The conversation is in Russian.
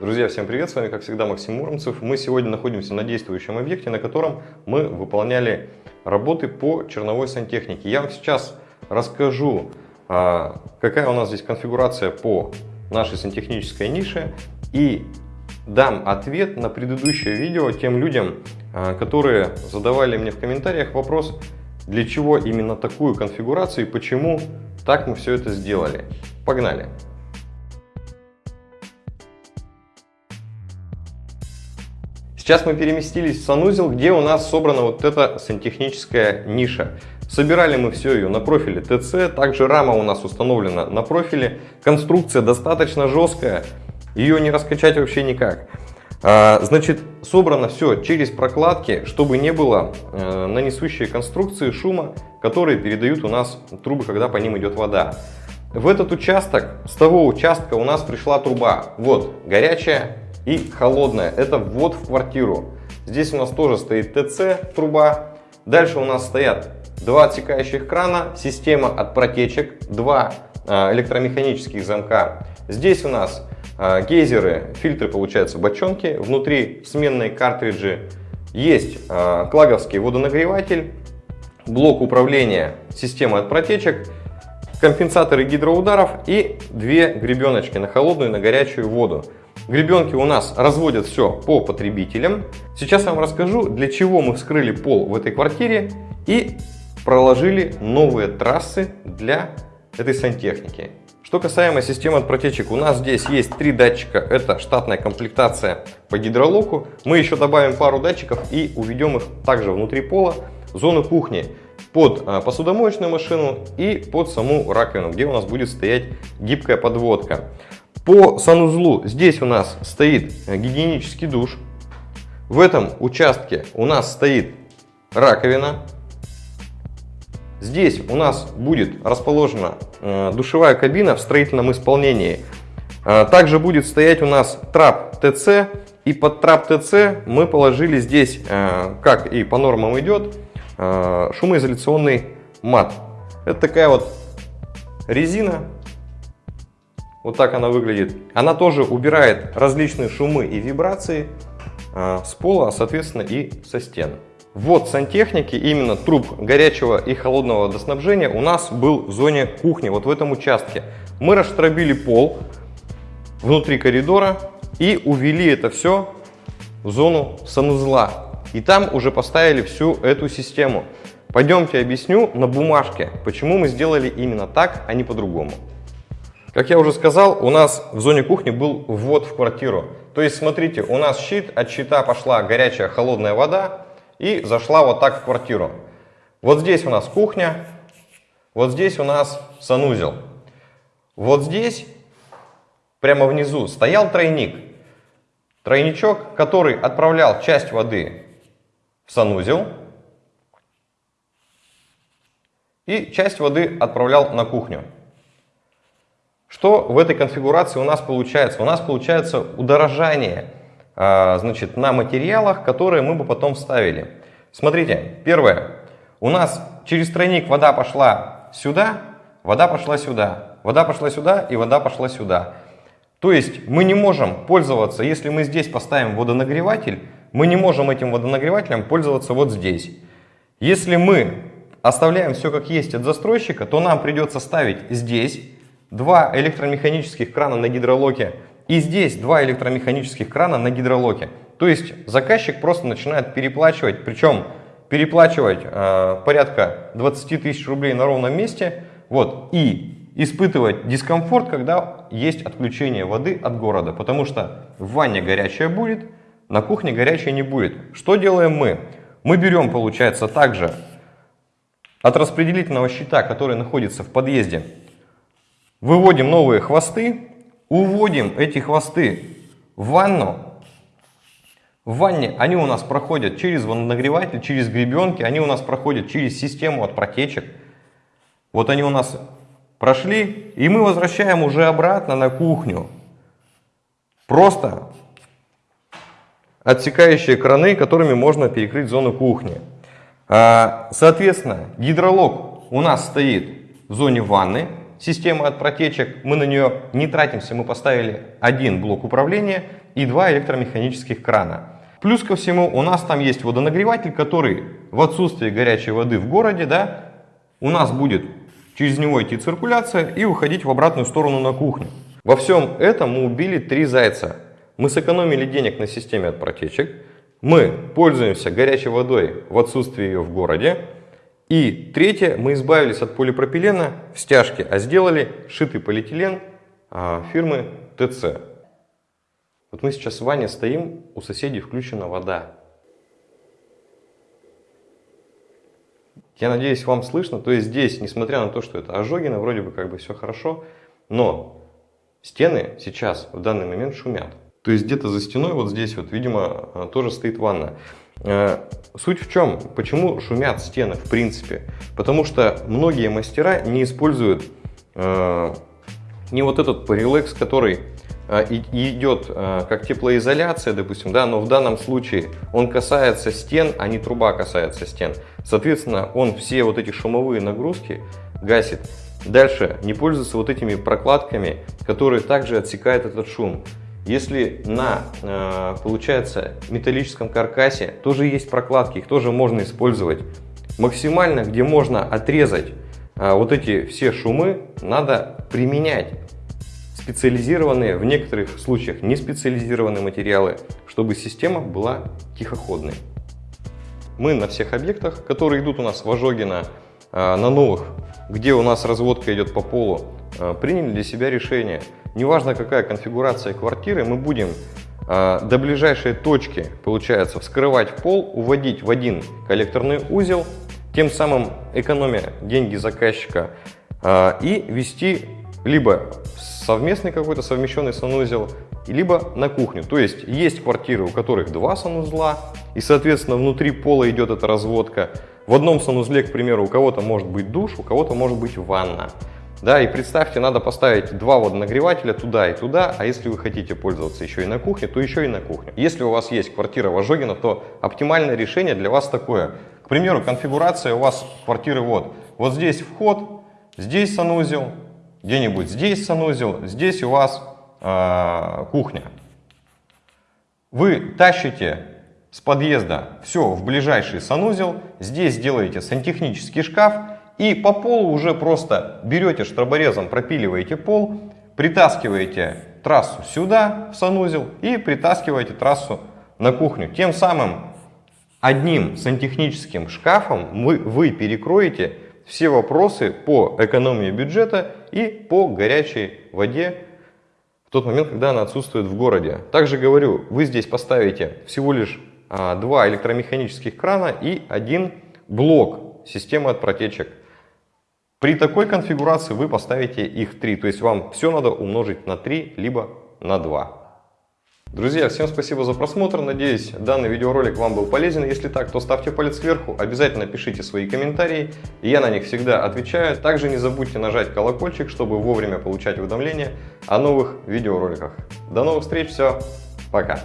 Друзья, всем привет! С вами, как всегда, Максим Муромцев. Мы сегодня находимся на действующем объекте, на котором мы выполняли работы по черновой сантехнике. Я вам сейчас расскажу, а, какая у нас здесь конфигурация по нашей сантехнической нише и дам ответ на предыдущее видео тем людям, а, которые задавали мне в комментариях вопрос, для чего именно такую конфигурацию и почему так мы все это сделали. Погнали! Сейчас мы переместились в санузел, где у нас собрана вот эта сантехническая ниша. Собирали мы все ее на профиле ТЦ, также рама у нас установлена на профиле. Конструкция достаточно жесткая, ее не раскачать вообще никак. А, значит, собрано все через прокладки, чтобы не было э, на несущие конструкции шума, которые передают у нас трубы, когда по ним идет вода. В этот участок, с того участка у нас пришла труба. Вот, горячая и холодная. Это ввод в квартиру. Здесь у нас тоже стоит ТЦ труба. Дальше у нас стоят два отсекающих крана, система от протечек, два а, электромеханических замка. Здесь у нас а, гейзеры, фильтры, получаются бочонки. Внутри сменные картриджи. Есть а, клаговский водонагреватель, блок управления системой от протечек, компенсаторы гидроударов и две гребеночки на холодную и на горячую воду. Гребенки у нас разводят все по потребителям. Сейчас я вам расскажу, для чего мы вскрыли пол в этой квартире и проложили новые трассы для этой сантехники. Что касаемо системы от протечек, у нас здесь есть три датчика, это штатная комплектация по гидролоку. Мы еще добавим пару датчиков и уведем их также внутри пола, зону кухни, под а, посудомоечную машину и под саму раковину, где у нас будет стоять гибкая подводка. По санузлу здесь у нас стоит гигиенический душ. В этом участке у нас стоит раковина. Здесь у нас будет расположена э, душевая кабина в строительном исполнении. Э, также будет стоять у нас трап ТЦ. И под трап ТЦ мы положили здесь, э, как и по нормам идет, шумоизоляционный мат. Это такая вот резина вот так она выглядит. Она тоже убирает различные шумы и вибрации а, с пола, а соответственно и со стен. Вот сантехники, именно труб горячего и холодного водоснабжения у нас был в зоне кухни, вот в этом участке. Мы расштробили пол внутри коридора и увели это все в зону санузла. И там уже поставили всю эту систему. Пойдемте объясню на бумажке, почему мы сделали именно так, а не по-другому. Как я уже сказал, у нас в зоне кухни был ввод в квартиру. То есть, смотрите, у нас щит, от щита пошла горячая холодная вода и зашла вот так в квартиру. Вот здесь у нас кухня, вот здесь у нас санузел. Вот здесь, прямо внизу, стоял тройник. Тройничок, который отправлял часть воды в санузел и часть воды отправлял на кухню. Что в этой конфигурации у нас получается? У нас получается удорожание а, значит, на материалах, которые мы бы потом вставили. Смотрите, первое. У нас через тройник вода пошла сюда, вода пошла сюда, вода пошла сюда и вода пошла сюда. То есть мы не можем пользоваться, если мы здесь поставим водонагреватель, мы не можем этим водонагревателем пользоваться вот здесь. Если мы оставляем все как есть от застройщика, то нам придется ставить здесь два электромеханических крана на гидролоке и здесь два электромеханических крана на гидролоке. То есть заказчик просто начинает переплачивать, причем переплачивать э, порядка 20 тысяч рублей на ровном месте, вот, и испытывать дискомфорт, когда есть отключение воды от города, потому что в ванне горячая будет, на кухне горячая не будет. Что делаем мы? Мы берем, получается, также от распределительного щита, который находится в подъезде, Выводим новые хвосты, уводим эти хвосты в ванну. В ванне они у нас проходят через водонагреватель, через гребенки, они у нас проходят через систему от протечек. Вот они у нас прошли, и мы возвращаем уже обратно на кухню. Просто отсекающие краны, которыми можно перекрыть зону кухни. А, соответственно, гидролог у нас стоит в зоне ванны, система от протечек, мы на нее не тратимся, мы поставили один блок управления и два электромеханических крана. Плюс ко всему у нас там есть водонагреватель, который в отсутствии горячей воды в городе, да, у нас будет через него идти циркуляция и уходить в обратную сторону на кухню. Во всем этом мы убили три зайца. Мы сэкономили денег на системе от протечек, мы пользуемся горячей водой в отсутствии ее в городе, и третье, мы избавились от полипропилена в стяжке, а сделали шитый полиэтилен а, фирмы ТЦ. Вот мы сейчас с Ваней стоим, у соседей включена вода. Я надеюсь, вам слышно. То есть здесь, несмотря на то, что это ожогина, вроде бы как бы все хорошо, но стены сейчас в данный момент шумят. То есть где-то за стеной, вот здесь вот, видимо, э, тоже стоит ванна. Э, суть в чем? Почему шумят стены в принципе? Потому что многие мастера не используют э, не вот этот парилекс, который э, идет э, как теплоизоляция, допустим, да, но в данном случае он касается стен, а не труба касается стен. Соответственно, он все вот эти шумовые нагрузки гасит. Дальше не пользуется вот этими прокладками, которые также отсекают этот шум. Если на, э, получается, металлическом каркасе тоже есть прокладки, их тоже можно использовать. Максимально, где можно отрезать э, вот эти все шумы, надо применять специализированные, в некоторых случаях не специализированные материалы, чтобы система была тихоходной. Мы на всех объектах, которые идут у нас в Ожогино, э, на новых, где у нас разводка идет по полу, приняли для себя решение – неважно какая конфигурация квартиры, мы будем э, до ближайшей точки, получается, вскрывать пол, уводить в один коллекторный узел, тем самым экономя деньги заказчика э, и вести либо совместный какой-то совмещенный санузел, либо на кухню. То есть есть квартиры, у которых два санузла, и, соответственно, внутри пола идет эта разводка. В одном санузле, к примеру, у кого-то может быть душ, у кого-то может быть ванна. Да, и представьте, надо поставить два водонагревателя туда и туда, а если вы хотите пользоваться еще и на кухне, то еще и на кухне. Если у вас есть квартира в Ожогино, то оптимальное решение для вас такое. К примеру, конфигурация у вас квартиры вот. Вот здесь вход, здесь санузел, где-нибудь здесь санузел, здесь у вас э, кухня. Вы тащите с подъезда все в ближайший санузел, здесь делаете сантехнический шкаф, и по полу уже просто берете штроборезом, пропиливаете пол, притаскиваете трассу сюда, в санузел, и притаскиваете трассу на кухню. Тем самым одним сантехническим шкафом вы, вы перекроете все вопросы по экономии бюджета и по горячей воде в тот момент, когда она отсутствует в городе. Также говорю, вы здесь поставите всего лишь а, два электромеханических крана и один блок системы от протечек. При такой конфигурации вы поставите их 3, то есть вам все надо умножить на 3, либо на 2. Друзья, всем спасибо за просмотр, надеюсь данный видеоролик вам был полезен. Если так, то ставьте палец вверху, обязательно пишите свои комментарии, я на них всегда отвечаю. Также не забудьте нажать колокольчик, чтобы вовремя получать уведомления о новых видеороликах. До новых встреч, все, пока!